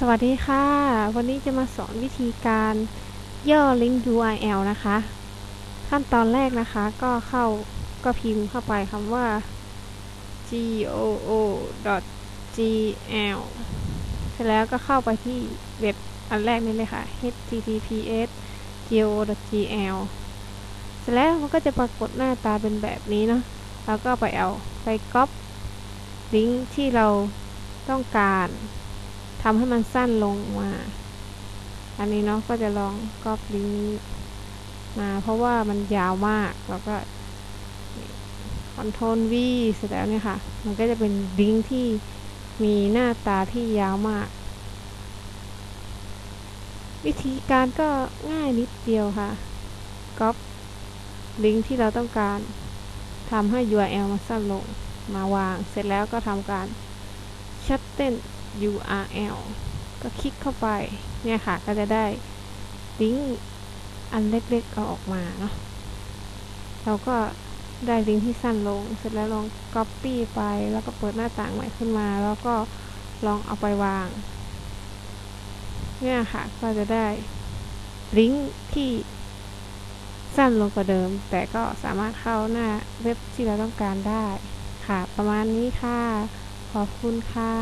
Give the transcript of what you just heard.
สวัสดีค่ะ วันนี้จะมาสอนวิธีการย่อลิงก์ URL นะคะ ขั้นตอนแรกนะคะก็เข้าก็พิมพ์เข้าไปคำว่า goo.gl เสร็จแล้วก็เข้าไปที่เว็บอันแรกนี้เลยค่ะ https goo.gl เสร็จแล้วมันก็จะปรากฏหน้าตาเป็นแบบนี้เนาะแล้วก็ไปเอาไปก๊อปลิงก์ที่เราต้องการ ทำให้มันสั้นลงมา อันนี้เนาะก็จะลองก๊อปลิงก์มาเพราะว่ามันยาวมากแล้วก็คอนโทรล V เสร็จแล้วเนี่ยค่ะ มันก็จะเป็นลิงก์ที่มีหน้าตาที่ยาวมาก วิธีการก็ง่ายนิดเดียวค่ะก๊อปลิงก์ที่เราต้องการทำให้ URL มันสั้นลงมาวาง เสร็จแล้วก็ทำการชัดเต้น URL ก็คลิกเข้าไป เนี่ยค่ะ ก็จะได้ลิงก์อันเล็กๆเอาออกมาเนาะเราก็ได้ลิงก์ที่สั้นลง เสร็จแล้วลอง Copy ไป แล้วก็เปิดหน้าต่างใหม่ขึ้นมา แล้วก็ลองเอาไปวาง เนี่ยค่ะ ก็จะได้ลิงก์ที่สั้นลงกว่าเดิม แต่ก็สามารถเข้าหน้าเว็บที่เราต้องการได้ ค่ะ ประมาณนี้ค่ะ ขอบคุณค่ะ